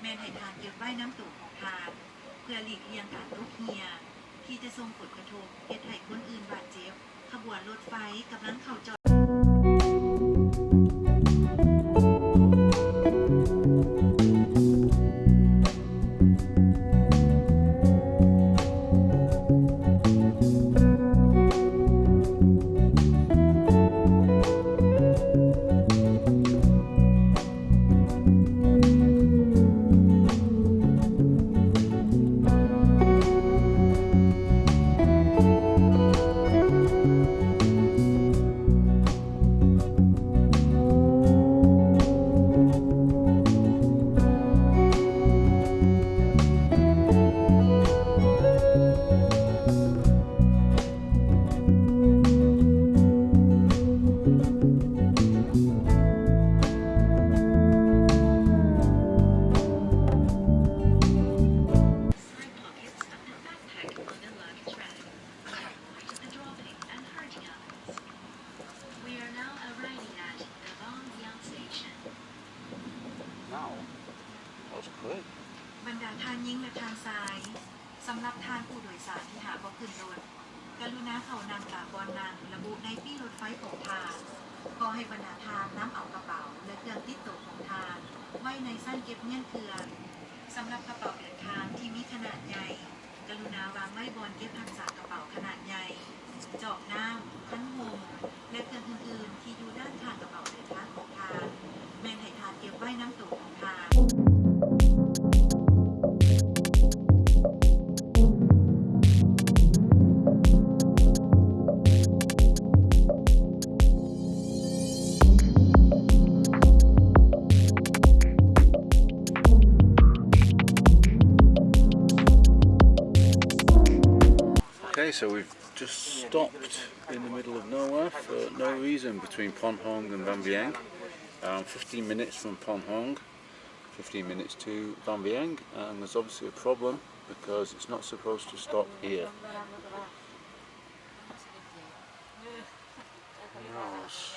แม่นไห่ทานเก็บไว้น้ำตกของทานเพื่อหลีกเลี่ยงการลุกเฮีย ที่จะส่งผลกระทบเห็ุไห่คนอื่นบาดเจ็บ ขบวนรถไฟกำลังเข้าจอด in the middle of nowhere for no reason between Ponhong and Bambiang. Um, 15 minutes from Ponhong, 15 minutes to Bambiang, and there's obviously a problem because it's not supposed to stop here. Yes.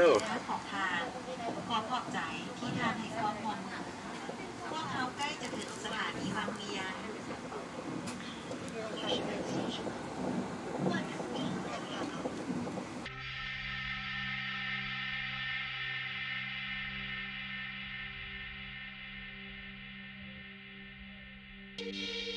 go และขอทานขอขอบใจที่ท่านให้ความหวังพวกเขาใกล้จะถึงสถานีบางเวียนうん。